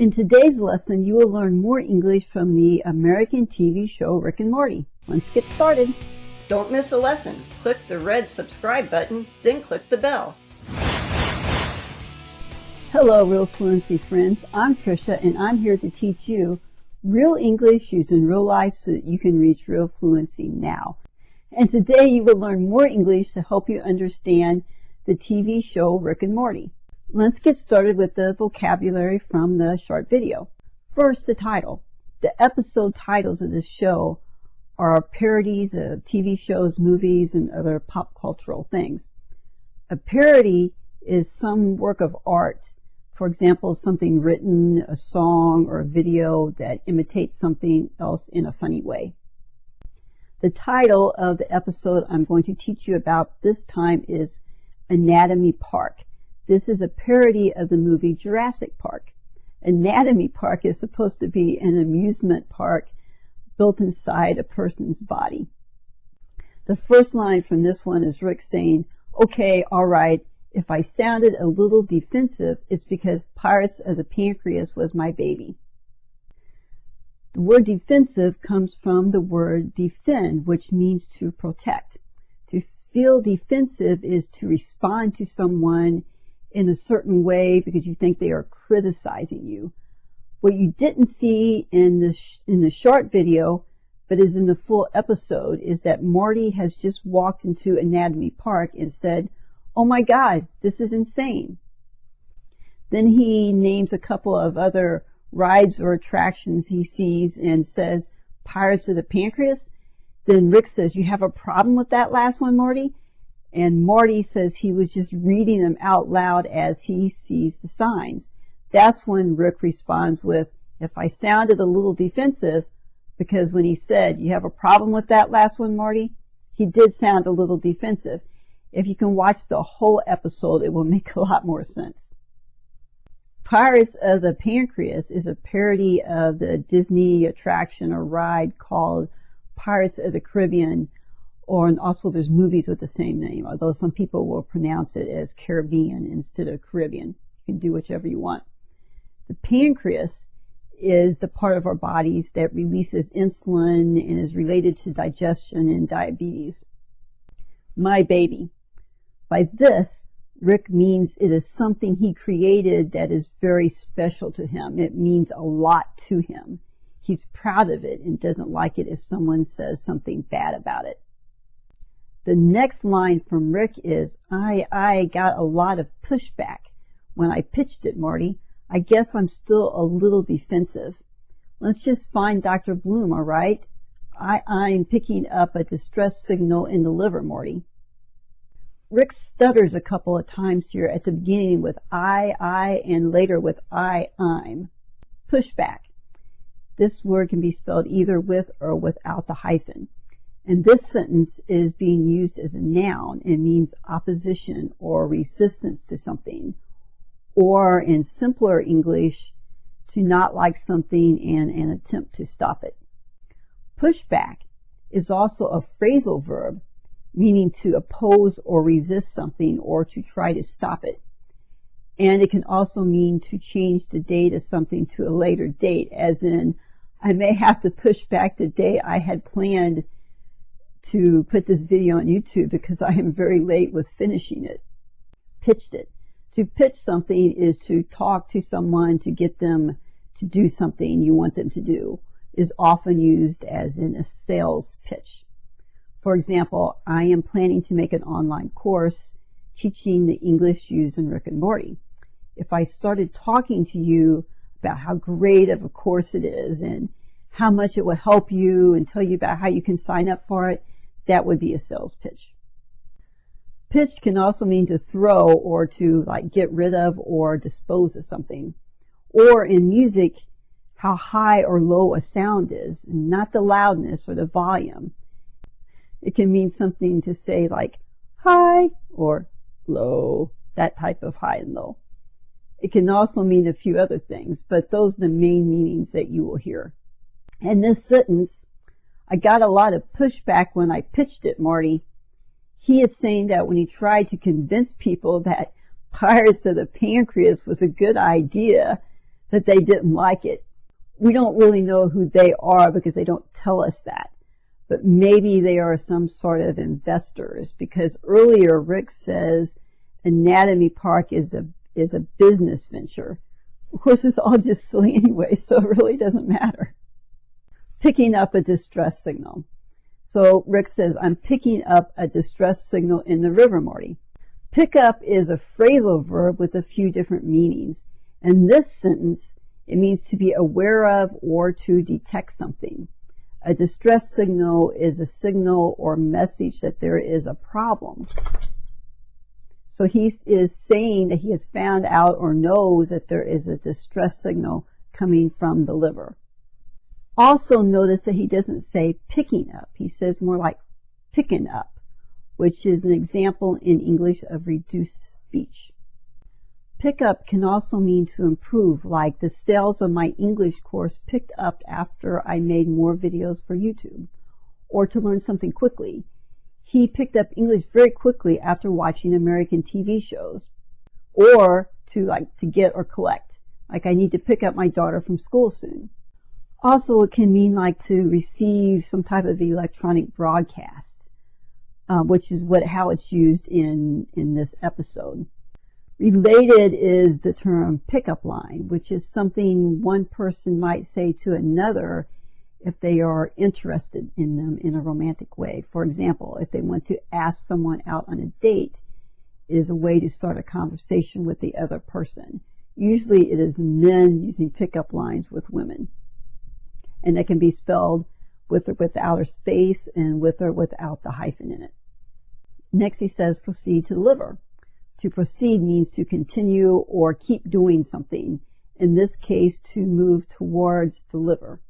In today's lesson, you will learn more English from the American TV show Rick and Morty. Let's get started. Don't miss a lesson. Click the red subscribe button, then click the bell. Hello, Real Fluency friends. I'm Trisha, and I'm here to teach you real English used in real life so that you can reach real fluency now. And today you will learn more English to help you understand the TV show Rick and Morty. Let's get started with the vocabulary from the short video. First, the title. The episode titles of this show are parodies of TV shows, movies, and other pop cultural things. A parody is some work of art, for example, something written, a song, or a video that imitates something else in a funny way. The title of the episode I'm going to teach you about this time is Anatomy Park. This is a parody of the movie Jurassic Park. Anatomy Park is supposed to be an amusement park built inside a person's body. The first line from this one is Rick saying, okay, all right, if I sounded a little defensive, it's because Pirates of the Pancreas was my baby. The word defensive comes from the word defend, which means to protect. To feel defensive is to respond to someone in a certain way because you think they are criticizing you. What you didn't see in the, in the short video, but is in the full episode, is that Morty has just walked into Anatomy Park and said, oh my God, this is insane. Then he names a couple of other rides or attractions he sees and says, Pirates of the Pancreas. Then Rick says, you have a problem with that last one, Morty? And Morty says he was just reading them out loud as he sees the signs. That's when Rick responds with, if I sounded a little defensive, because when he said, you have a problem with that last one, Morty, he did sound a little defensive. If you can watch the whole episode, it will make a lot more sense. Pirates of the Pancreas is a parody of the Disney attraction or ride called Pirates of the Caribbean or and also there's movies with the same name, although some people will pronounce it as Caribbean instead of Caribbean. You can do whichever you want. The pancreas is the part of our bodies that releases insulin and is related to digestion and diabetes. My baby. By this, Rick means it is something he created that is very special to him. It means a lot to him. He's proud of it and doesn't like it if someone says something bad about it. The next line from Rick is, I, I got a lot of pushback when I pitched it, Morty. I guess I'm still a little defensive. Let's just find Dr. Bloom, all right? I, I'm picking up a distress signal in the liver, Morty. Rick stutters a couple of times here at the beginning with I, I, and later with I, I'm. Pushback. This word can be spelled either with or without the hyphen. And this sentence is being used as a noun. It means opposition or resistance to something. Or in simpler English, to not like something and an attempt to stop it. Pushback is also a phrasal verb, meaning to oppose or resist something or to try to stop it. And it can also mean to change the date of something to a later date, as in, I may have to push back the day I had planned to put this video on YouTube because I am very late with finishing it. Pitched it. To pitch something is to talk to someone to get them to do something you want them to do is often used as in a sales pitch. For example, I am planning to make an online course teaching the English used in Rick and Morty. If I started talking to you about how great of a course it is and how much it will help you and tell you about how you can sign up for it, that would be a sales pitch. Pitch can also mean to throw or to like get rid of or dispose of something. Or in music, how high or low a sound is, not the loudness or the volume. It can mean something to say like high or low, that type of high and low. It can also mean a few other things, but those are the main meanings that you will hear. In this sentence, I got a lot of pushback when I pitched it, Morty. He is saying that when he tried to convince people that Pirates of the Pancreas was a good idea, that they didn't like it. We don't really know who they are because they don't tell us that. But maybe they are some sort of investors because earlier Rick says Anatomy Park is a, is a business venture. Of course, it's all just silly anyway, so it really doesn't matter. Picking up a distress signal. So Rick says, I'm picking up a distress signal in the river, Morty. Pick up is a phrasal verb with a few different meanings. In this sentence, it means to be aware of or to detect something. A distress signal is a signal or message that there is a problem. So he is saying that he has found out or knows that there is a distress signal coming from the liver. Also notice that he doesn't say picking up. He says more like picking up, which is an example in English of reduced speech. Pick up can also mean to improve, like the sales of my English course picked up after I made more videos for YouTube, or to learn something quickly. He picked up English very quickly after watching American TV shows, or to like to get or collect, like I need to pick up my daughter from school soon. Also, it can mean like to receive some type of electronic broadcast, uh, which is what how it's used in in this episode. Related is the term pickup line, which is something one person might say to another if they are interested in them in a romantic way. For example, if they want to ask someone out on a date, it is a way to start a conversation with the other person. Usually it is men using pickup lines with women and that can be spelled with or without a space and with or without the hyphen in it. Next he says proceed to the liver. To proceed means to continue or keep doing something. In this case, to move towards the liver.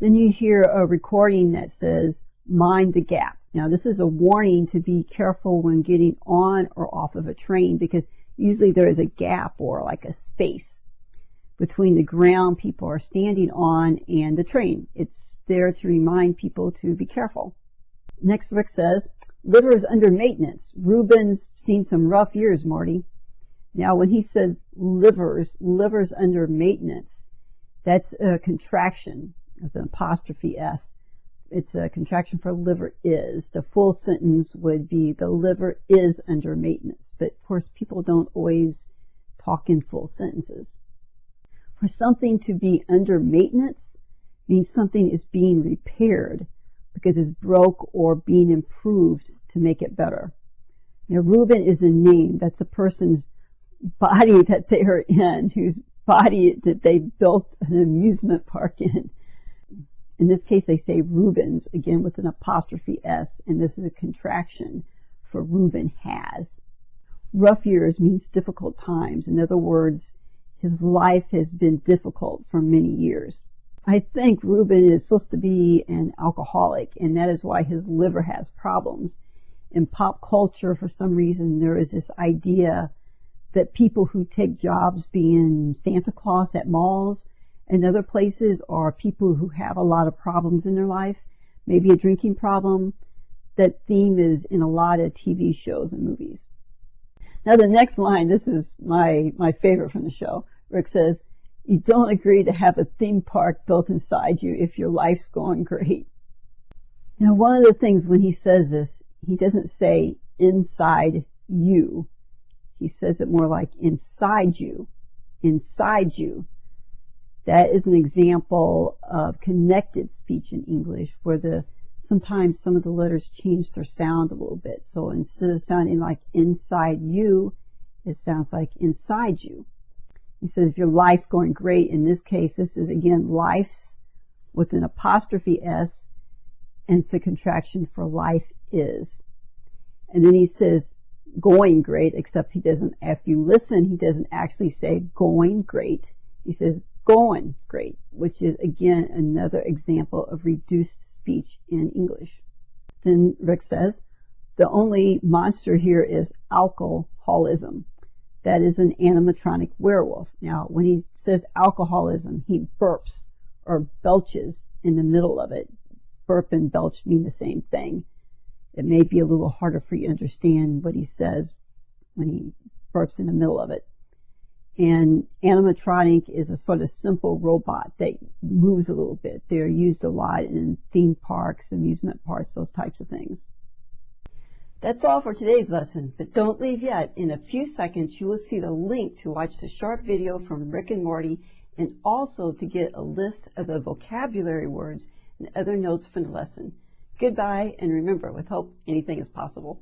Then you hear a recording that says mind the gap. Now this is a warning to be careful when getting on or off of a train because usually there is a gap or like a space between the ground people are standing on and the train. It's there to remind people to be careful. Next, Rick says, liver is under maintenance. Reuben's seen some rough years, Morty. Now, when he said livers, livers under maintenance, that's a contraction with an apostrophe S. It's a contraction for liver is. The full sentence would be the liver is under maintenance. But of course, people don't always talk in full sentences. For something to be under maintenance means something is being repaired because it's broke or being improved to make it better. Now, Reuben is a name. That's a person's body that they are in, whose body that they built an amusement park in. In this case, they say Reubens, again with an apostrophe S, and this is a contraction for Reuben has. Rough years means difficult times. In other words, his life has been difficult for many years. I think Reuben is supposed to be an alcoholic, and that is why his liver has problems. In pop culture, for some reason, there is this idea that people who take jobs being Santa Claus at malls and other places are people who have a lot of problems in their life, maybe a drinking problem. That theme is in a lot of TV shows and movies. Now the next line, this is my, my favorite from the show. Rick says, you don't agree to have a theme park built inside you if your life's going great. Now, one of the things when he says this, he doesn't say inside you. He says it more like inside you, inside you. That is an example of connected speech in English where the sometimes some of the letters change their sound a little bit. So instead of sounding like inside you, it sounds like inside you. He says, if your life's going great, in this case, this is again life's with an apostrophe S, and it's a contraction for life is. And then he says, going great, except he doesn't, if you listen, he doesn't actually say going great. He says going great, which is again another example of reduced speech in English. Then Rick says, the only monster here is alcoholism that is an animatronic werewolf. Now, when he says alcoholism, he burps or belches in the middle of it. Burp and belch mean the same thing. It may be a little harder for you to understand what he says when he burps in the middle of it. And animatronic is a sort of simple robot that moves a little bit. They're used a lot in theme parks, amusement parks, those types of things. That's all for today's lesson, but don't leave yet. In a few seconds, you will see the link to watch the short video from Rick and Morty and also to get a list of the vocabulary words and other notes from the lesson. Goodbye, and remember, with hope, anything is possible.